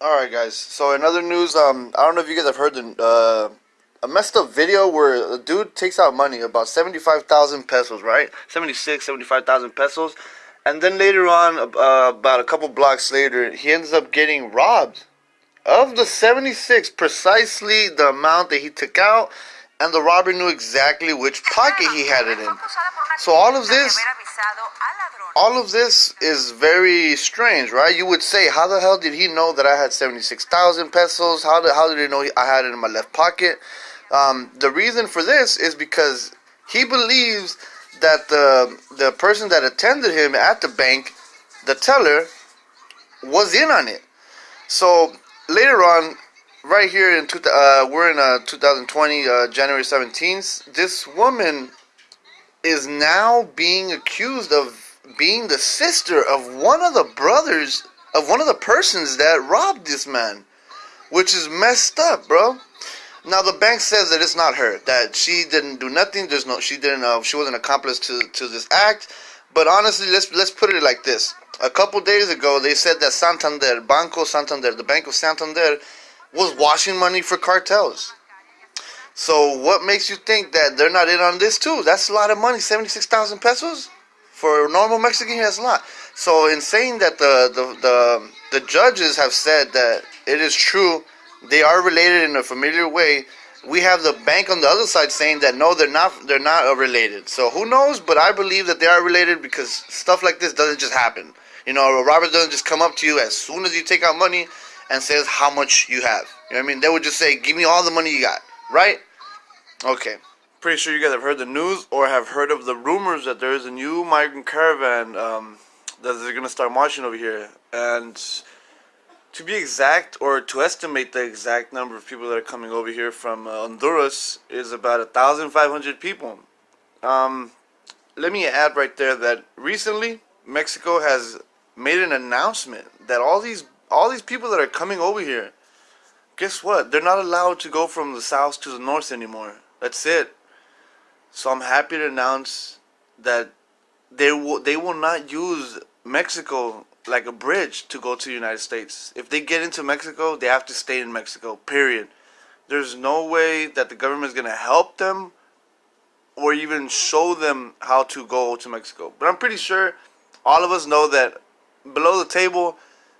Alright guys, so in other news, um, I don't know if you guys have heard the, uh, a messed up video where a dude takes out money, about 75,000 pesos, right? 76, 75,000 pesos. And then later on, uh, about a couple blocks later, he ends up getting robbed. Of the 76, precisely the amount that he took out, and the robber knew exactly which pocket he had it in. So all of this all of this is very strange, right? You would say, how the hell did he know that I had 76,000 pesos? How did, how did he know I had it in my left pocket? Um, the reason for this is because he believes that the, the person that attended him at the bank, the teller, was in on it. So later on, right here in two, uh, we're in uh, 2020, uh, January 17th, this woman is now being accused of being the sister of one of the brothers of one of the persons that robbed this man, which is messed up, bro. Now the bank says that it's not her, that she didn't do nothing. There's no, she didn't, uh, she wasn't accomplice to to this act. But honestly, let's let's put it like this: a couple days ago, they said that Santander, Banco Santander, the Bank of Santander, was washing money for cartels. So what makes you think that they're not in on this too? That's a lot of money, seventy-six thousand pesos. For a normal Mexican, that's a lot. So in saying that the, the, the, the judges have said that it is true, they are related in a familiar way, we have the bank on the other side saying that no, they're not. They're not related. So who knows? But I believe that they are related because stuff like this doesn't just happen. You know, a Robert doesn't just come up to you as soon as you take out money and says how much you have. You know what I mean? They would just say, "Give me all the money you got." Right? Okay. Pretty sure you guys have heard the news or have heard of the rumors that there is a new migrant caravan um, that they're going to start marching over here. And to be exact, or to estimate the exact number of people that are coming over here from uh, Honduras is about 1,500 people. Um, let me add right there that recently Mexico has made an announcement that all these all these people that are coming over here, guess what? They're not allowed to go from the south to the north anymore. That's it. So I'm happy to announce that they will they will not use Mexico like a bridge to go to the United States. If they get into Mexico, they have to stay in Mexico. Period. There's no way that the government is gonna help them or even show them how to go to Mexico. But I'm pretty sure all of us know that below the table,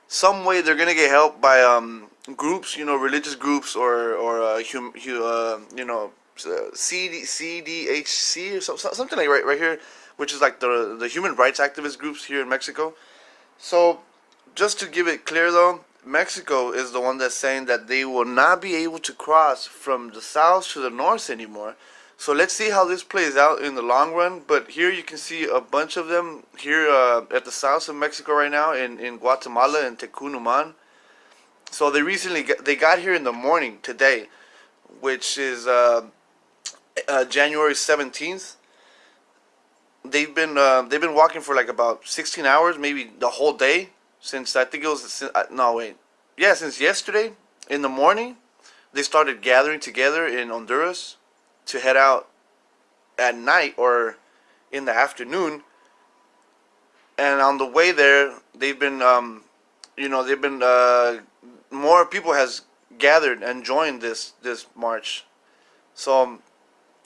some way they're gonna get help by um, groups, you know, religious groups or or uh, hum, uh, you know uh, CD, CDHC or so, something like right right here, which is like the the human rights activist groups here in Mexico. So, just to give it clear though, Mexico is the one that's saying that they will not be able to cross from the south to the north anymore. So let's see how this plays out in the long run. But here you can see a bunch of them here uh, at the south of Mexico right now in, in Guatemala and Tecún Umán. So they recently got, they got here in the morning today, which is uh, uh, January 17th. They've been uh, they've been walking for like about 16 hours, maybe the whole day since I think it was uh, no wait, yeah, since yesterday in the morning. They started gathering together in Honduras to head out at night or in the afternoon. And on the way there, they've been, um, you know, they've been uh, more people has gathered and joined this this march. So um,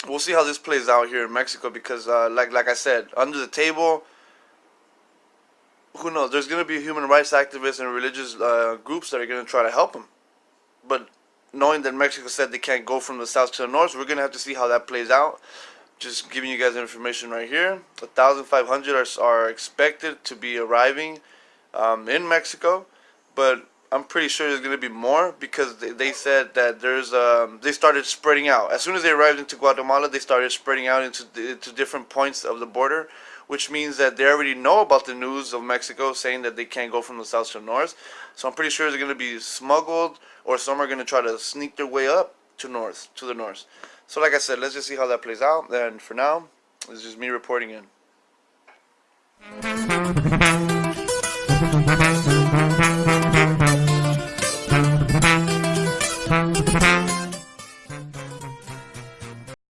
we'll see how this plays out here in Mexico because, uh, like like I said, under the table, who knows? There's going to be human rights activists and religious uh, groups that are going to try to help them. But knowing that Mexico said they can't go from the south to the north, we're going to have to see how that plays out. Just giving you guys information right here. 1,500 are, are expected to be arriving um, in Mexico, but I'm pretty sure there's going to be more because they, they said that there's um, they started spreading out. As soon as they arrived into Guatemala, they started spreading out into, different points of the border, which means that they already know about the news of Mexico saying that they can't go from the south to the north. So I'm pretty sure they're going to be smuggled or some are going to try to sneak their way up to north, to the north. So like I said, let's just see how that plays out. And for now, is just me reporting in.